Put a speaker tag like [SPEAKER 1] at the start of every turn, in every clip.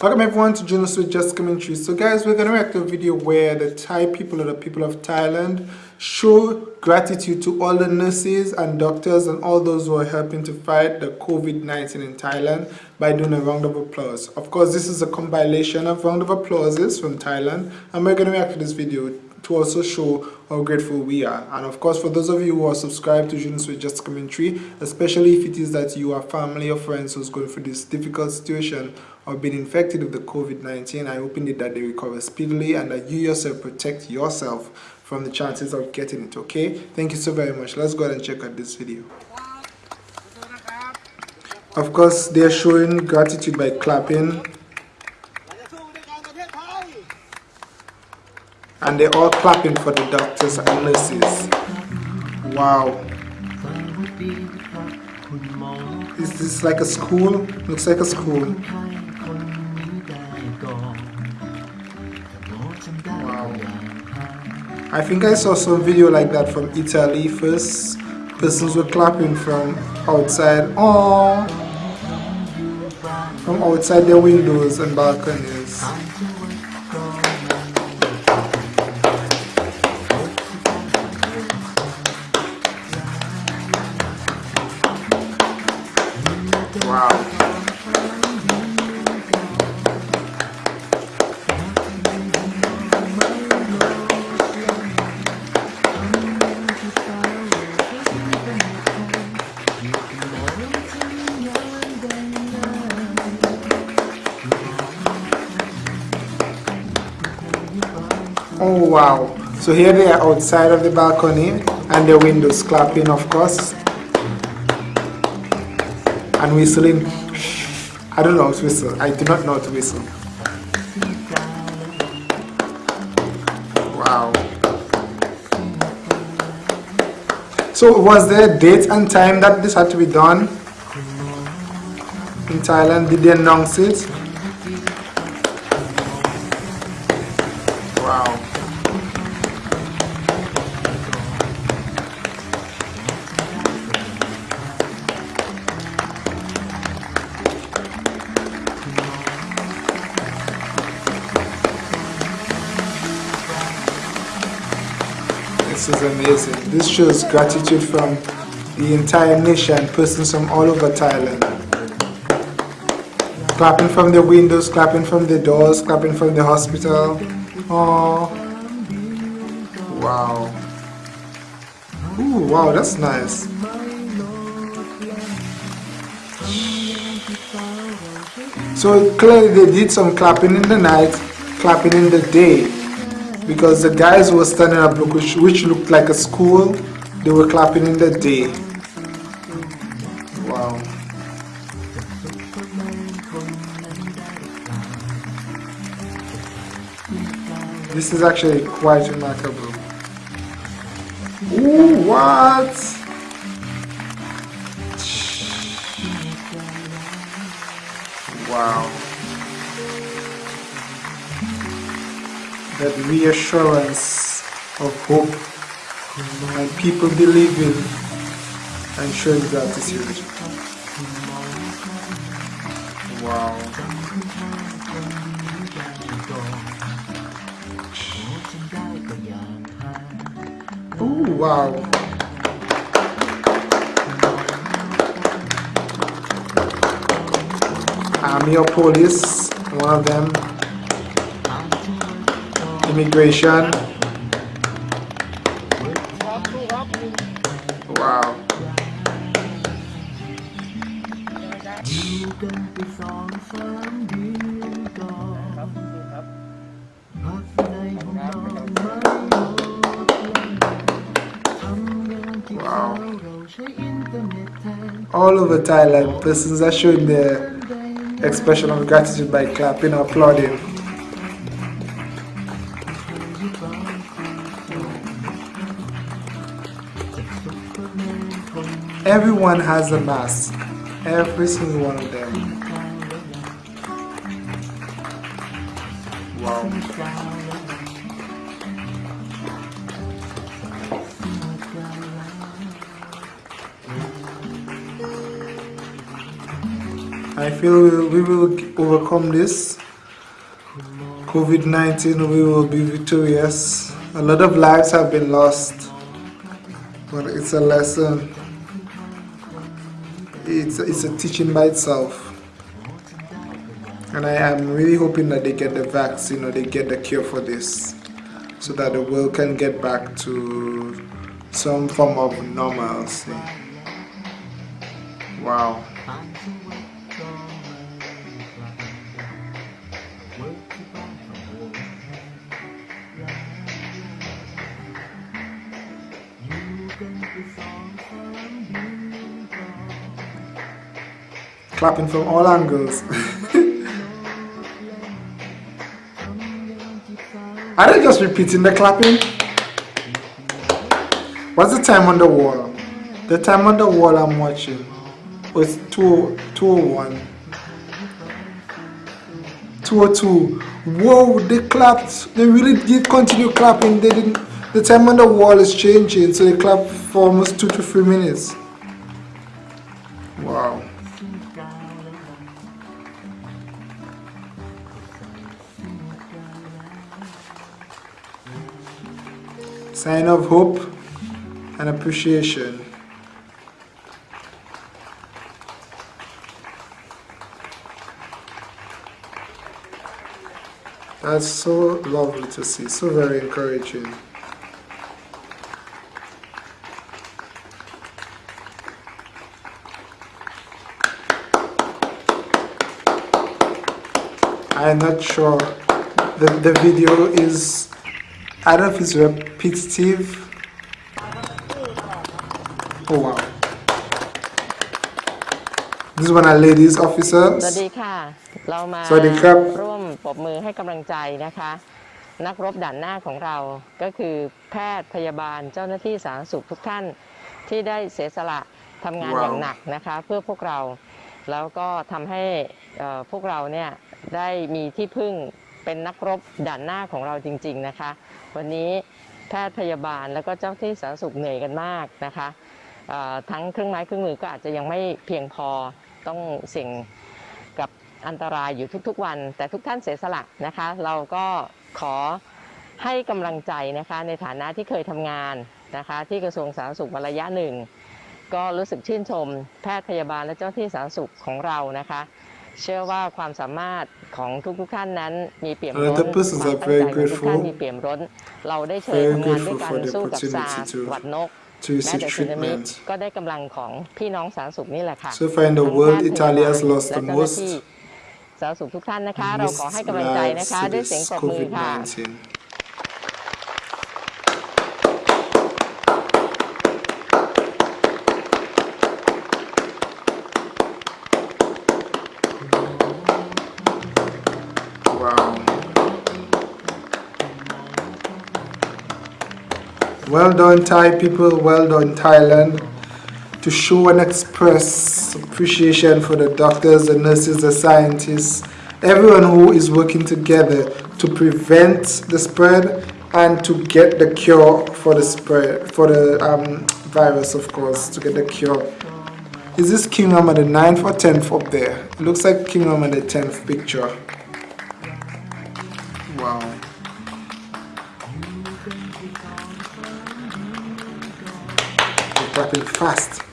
[SPEAKER 1] Welcome everyone to Jonas with Just Commentary. So guys, we're going to react to a video where the Thai people or the people of Thailand show gratitude to all the nurses and doctors and all those who are helping to fight the COVID-19 in Thailand by doing a round of applause. Of course, this is a compilation of round of applauses from Thailand and we're going to react to this video to also show how grateful we are. And of course, for those of you who are subscribed to Jonas with Just Commentary, especially if it is that you are family or friends who's going through this difficult situation or been infected with the COVID-19, I hope indeed that they recover speedily and that you yourself protect yourself from the chances of getting it, okay? Thank you so very much. Let's go ahead and check out this video. Of course, they're showing gratitude by clapping. And they're all clapping for the doctors and nurses. Wow. Is this like a school? Looks like a school. I think I saw some video like that from Italy first. Persons were clapping from outside. Oh, from outside their windows and balconies. Oh wow. So here they are outside of the balcony and the windows clapping of course. And whistling. I don't know how to whistle. I do not know how to whistle. Wow. So was there a date and time that this had to be done? In Thailand, did they announce it? This is amazing. This shows gratitude from the entire nation, persons from all over Thailand. Clapping from the windows, clapping from the doors, clapping from the hospital. Oh, wow. Ooh, wow, that's nice. So clearly they did some clapping in the night, clapping in the day. Because the guys were standing up which, which looked like a school, they were clapping in the day. Wow. This is actually quite remarkable. Ooh, what? Wow. That reassurance of hope and people believing and showing gratitude. Wow. Ooh, wow. Army or police, one of them. Immigration. Wow. Wow. All over Thailand, persons are showing their expression of gratitude by clapping or applauding. Everyone has a mask, every single one of them. Wow. I feel we will overcome this COVID-19 we will be victorious. A lot of lives have been lost, but it's a lesson. It's, it's a teaching by itself. And I am really hoping that they get the vaccine or they get the cure for this so that the world can get back to some form of normalcy. Wow. Clapping from all angles. Are they just repeating the clapping? What's the time on the wall? The time on the wall I'm watching was 2, 201. 202. Whoa, they clapped. They really did continue clapping. They didn't. The time on the wall is changing, so they clapped for almost two to three minutes. Wow. Sign of hope and appreciation. That's so lovely to see, so very encouraging. I'm not sure the, the video is I don't know if it's repetitive oh wow this is one of ladies officers
[SPEAKER 2] สวัสดีค่ะ เรามา
[SPEAKER 1] สวัสดีครับ
[SPEAKER 2] ร่วมปรบมือให้กำลังใจนะคะ นักรบด่านหน้าของเราก็คือแพทย์พยาบาลเจ้าหน้าที่สาธารณสุขทุกท่านที่ได้เสียสละทำงาน
[SPEAKER 1] ว้าว
[SPEAKER 2] อย่างหนักนะคะ เพื่อพวกเราแล้วก็ทำให้เอ่อ พวกเราเนี่ยได้มีที่พึ่งเป็นนักรบด่านหน้าของเราจริง ๆนะคะ วันนี้แพทย์พยาบาลแล้วก็เจ้าที่สาธารณสุขเหนื่อยกันมากนะคะทั้งเครื่องไม้เครื่องมือก็อาจจะยังไม่เพียงพอต้องเสี่ยงกับอันตรายอยู่ทุกๆวัน แต่ทุกท่านเสียสละนะคะ เราก็ขอให้กำลังใจนะคะในฐานะที่เคยทำงานนะคะ ที่กระทรวงสาธารณสุขมาระยะหนึ่ง ก็รู้สึกชื่นชม แพทย์พยาบาลและเจ้าที่สาธารณสุขของเรานะคะ เชื่อว่าความสามารถของทุกๆท่านนั้นมีเปี่ยมล้น
[SPEAKER 1] And the persons
[SPEAKER 2] ความ
[SPEAKER 1] are
[SPEAKER 2] ตั้ง
[SPEAKER 1] very
[SPEAKER 2] ใจของทุกท่าน
[SPEAKER 1] grateful
[SPEAKER 2] มีเปี่ยมล้นเราได้เชิญ
[SPEAKER 1] Very
[SPEAKER 2] ทำงานด้วย
[SPEAKER 1] grateful
[SPEAKER 2] กัน
[SPEAKER 1] for the
[SPEAKER 2] สู้กับซา
[SPEAKER 1] opportunity to
[SPEAKER 2] หวัดนก
[SPEAKER 1] to
[SPEAKER 2] แม้
[SPEAKER 1] receive
[SPEAKER 2] แต่สึนามิ
[SPEAKER 1] treatment
[SPEAKER 2] ก็ได้กำลังของพี่น้องสาธารณสุขนี่แหละค่ะ
[SPEAKER 1] So far in the
[SPEAKER 2] ทั้ง
[SPEAKER 1] world
[SPEAKER 2] แพทย์
[SPEAKER 1] Italy has
[SPEAKER 2] พยาบาล
[SPEAKER 1] lost
[SPEAKER 2] และ
[SPEAKER 1] the
[SPEAKER 2] เจ้าหน้า
[SPEAKER 1] most
[SPEAKER 2] ที่สาธารณสุขทุกท่านนะคะ
[SPEAKER 1] in
[SPEAKER 2] เราขอให้
[SPEAKER 1] this
[SPEAKER 2] กำลังใจนะ
[SPEAKER 1] lives
[SPEAKER 2] คะ
[SPEAKER 1] to
[SPEAKER 2] ด้วย
[SPEAKER 1] this
[SPEAKER 2] เสียงปรบมือค่ะ
[SPEAKER 1] Well done, Thai people. Well done, Thailand. To show and express appreciation for the doctors, the nurses, the scientists, everyone who is working together to prevent the spread and to get the cure for the spread, for the um, virus, of course, to get the cure. Is this King Rama the 9th or 10th up there? It looks like King Rama the 10th picture. Wow. They're fast.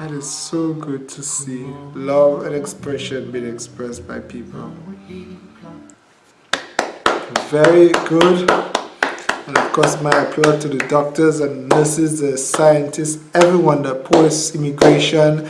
[SPEAKER 1] That is so good to see. Love and expression being expressed by people. Very good. And of course, my applaud to the doctors and nurses, the scientists, everyone, that police, immigration,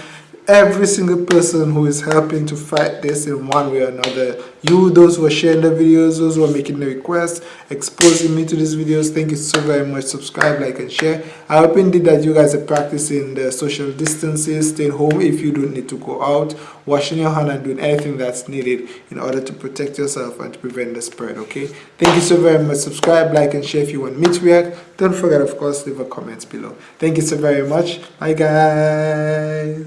[SPEAKER 1] every single person who is helping to fight this in one way or another. You, those who are sharing the videos, those who are making the requests, exposing me to these videos, thank you so very much. Subscribe, like, and share. I hope indeed that you guys are practicing the social distances, staying home if you don't need to go out, washing your hand and doing anything that's needed in order to protect yourself and to prevent the spread, okay? Thank you so very much. Subscribe, like, and share if you want me to react. Don't forget, of course, leave a comment below. Thank you so very much. Bye, guys.